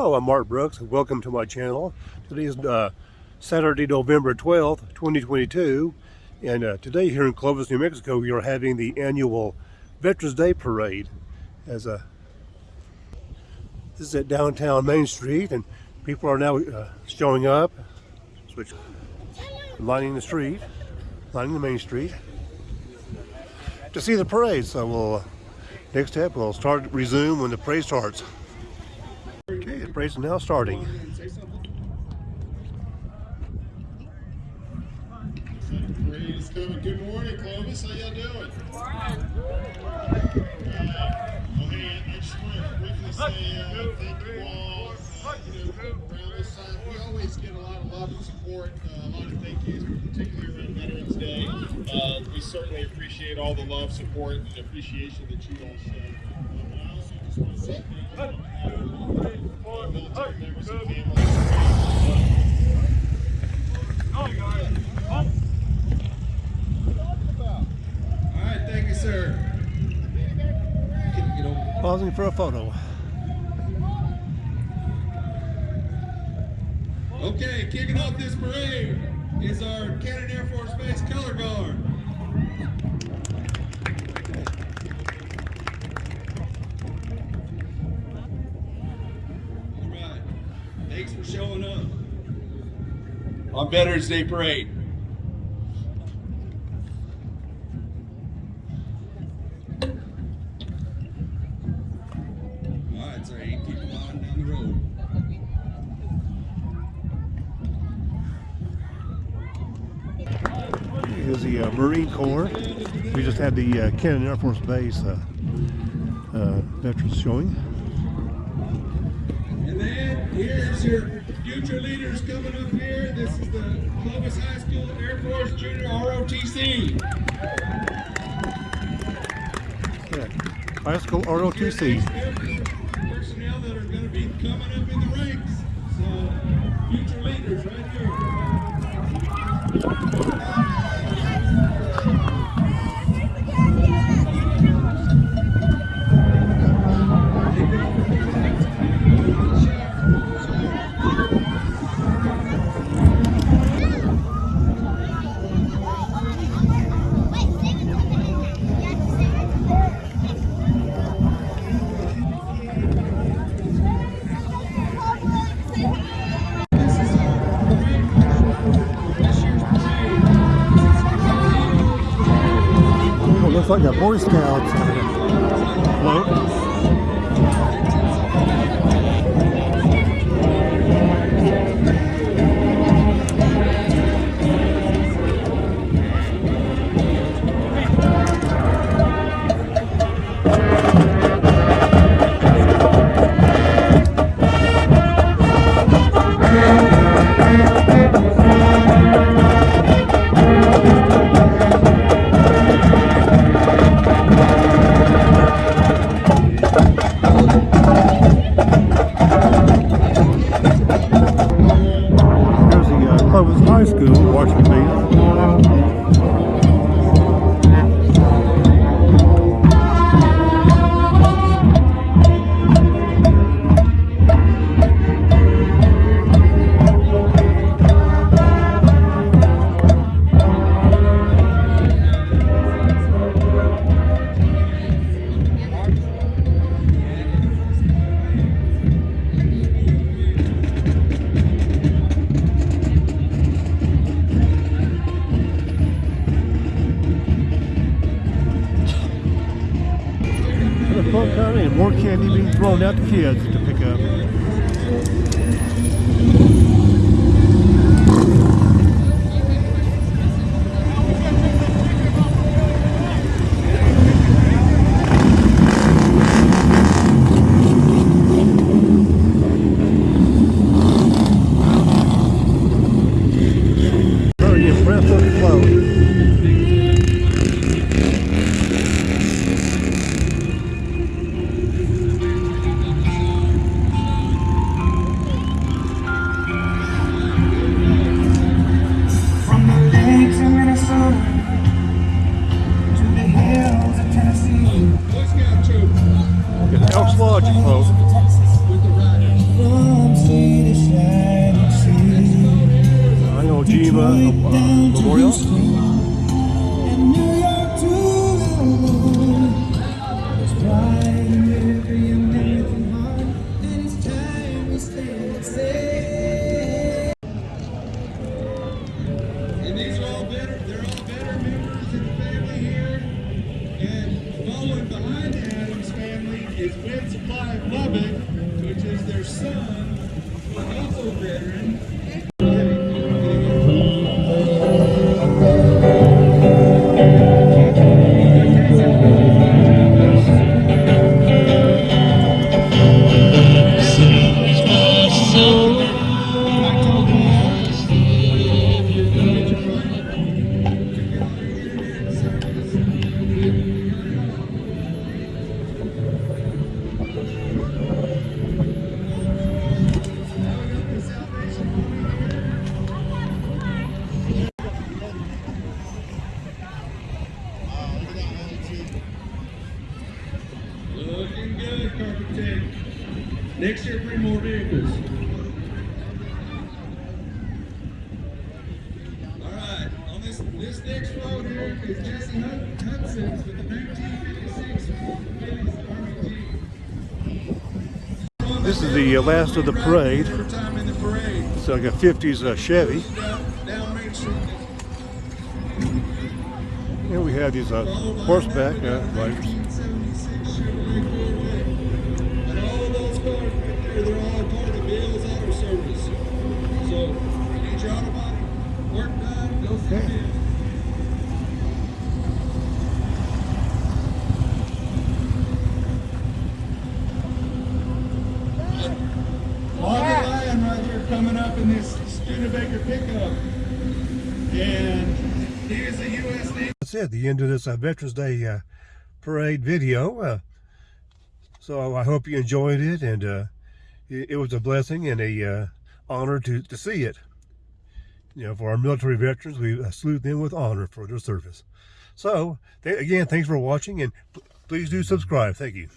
Hello, I'm Mark Brooks. And welcome to my channel. Today is uh, Saturday, November 12th, 2022 and uh, today here in Clovis, New Mexico we are having the annual Veterans Day Parade as a this is at downtown Main Street and people are now uh, showing up switch lining the street lining the main street to see the parade. So we'll uh, next step we'll start resume when the parade starts Okay, the now starting. Parade is coming. Good morning, Clovis. How y'all doing? Uh, well, hey, I just want to quickly say uh, thank you all. Uh, you know, around this time, we always get a lot of love and support, uh, a lot of thank yous, particularly around Veterans Day. Uh, we certainly appreciate all the love, support, and appreciation that you all show. Pausing for a photo. Okay, kicking off this parade is our Cannon Air Force Base Color Guard. Thanks for showing up on Veterans Day Parade. All right, keep riding down the road. Here's the uh, Marine Corps. We just had the uh, Cannon Air Force Base uh, uh, veterans showing. Here's your future leaders coming up here. This is the Clovis High School Air Force Junior ROTC. Yeah. High School ROTC. Personnel that are going to be coming up in the ranks. So, future leaders right here. Boy Scouts float. The and more candy being thrown out to kids to pick up. Is Winsupply of Lubbock, which is their son, who is also veteran. Next year, bring more vehicles. All right, on this this next road here is Jesse Hud- Hudson's with the 1956 Willys Army Jeep. This is the uh, last of the parade. Third time in the parade. It's like a 50s uh, Chevy. Down, down Main Street. And we have these uh, horseback uh, riders. 1976 Chevrolet Corvette. And all of those cars right there, they're all part of the Bill's Auto Service. So, you need your auto body, work done, go see Okay. Bill. Margaret Lion right here coming up this Studebaker pickup. And he is a U.S. Navy. That's it, the end of this uh, Veterans Day uh, parade video. Uh, so I hope you enjoyed it, and uh, it, it was a blessing and a uh, honor to, to see it. You know, for our military veterans, we uh, salute them with honor for their service. So, th- again, thanks for watching, and please do subscribe. Thank you.